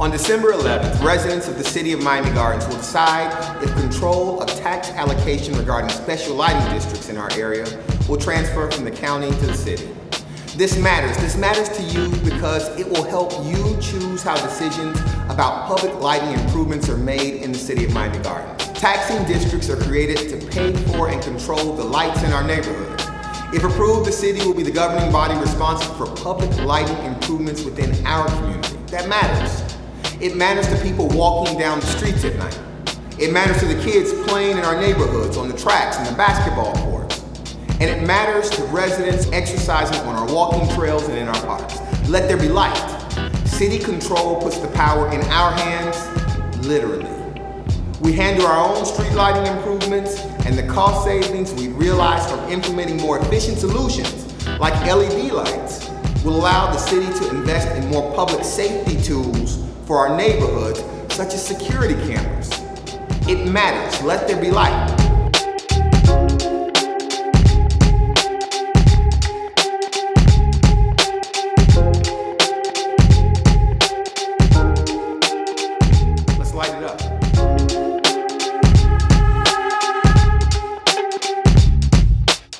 On December 11th, residents of the city of Miami Gardens will decide if control of tax allocation regarding special lighting districts in our area will transfer from the county to the city. This matters. This matters to you because it will help you choose how decisions about public lighting improvements are made in the city of Miami Gardens. Taxing districts are created to pay for and control the lights in our neighborhoods. If approved, the city will be the governing body responsible for public lighting improvements within our community. That matters. It matters to people walking down the streets at night. It matters to the kids playing in our neighborhoods, on the tracks and the basketball courts. And it matters to residents exercising on our walking trails and in our parks. Let there be light. City control puts the power in our hands, literally. We handle our own street lighting improvements and the cost savings we realize from implementing more efficient solutions like LED lights will allow the city to invest in more public safety tools for our neighborhoods, such as security cameras. It matters. Let there be light.